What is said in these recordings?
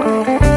oh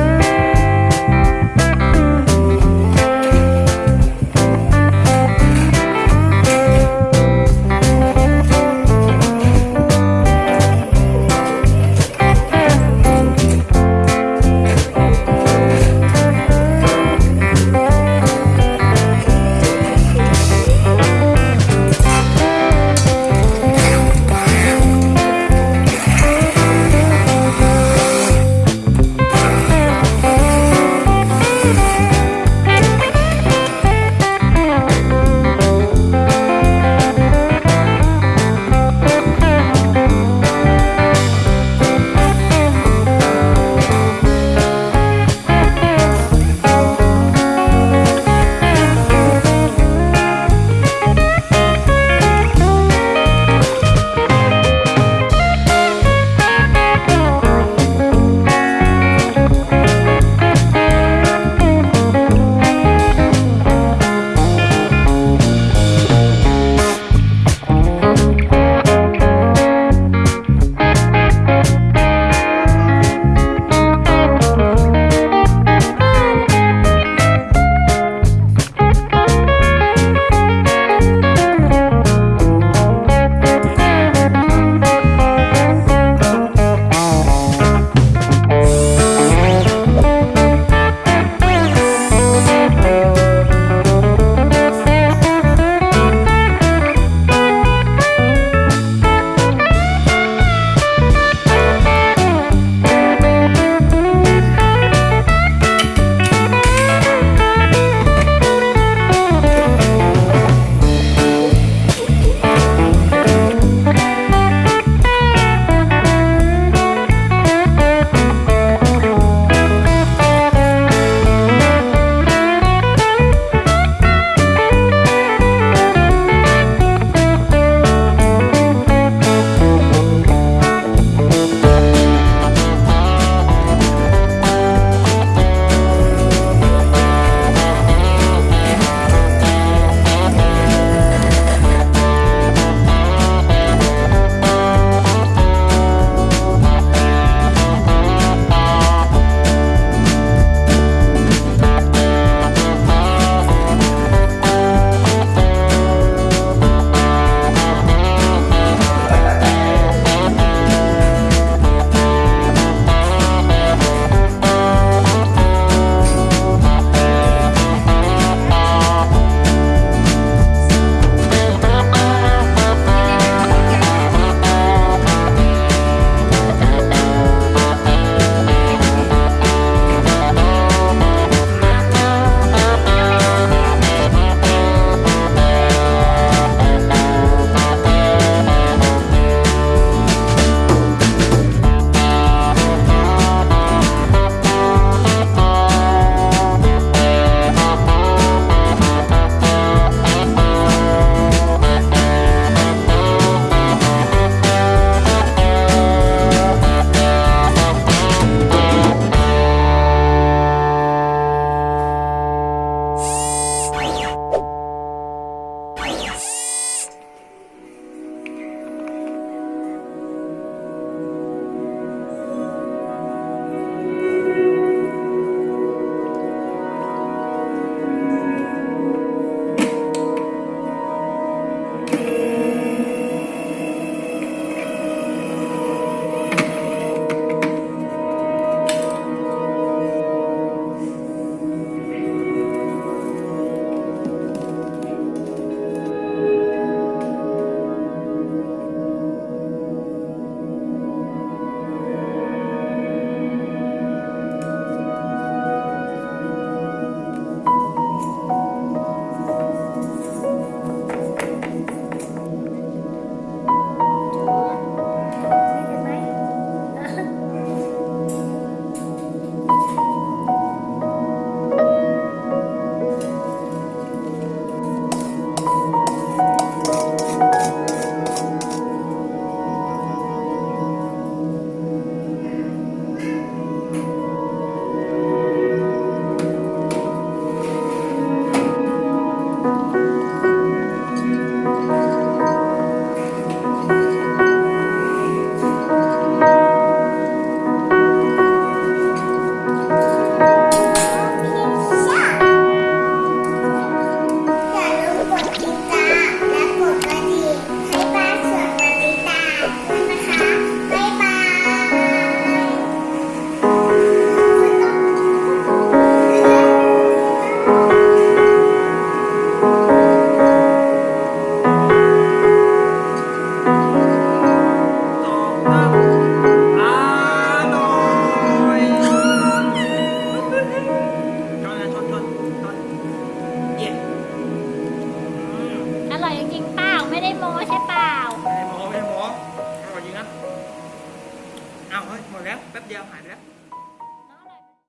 jam ada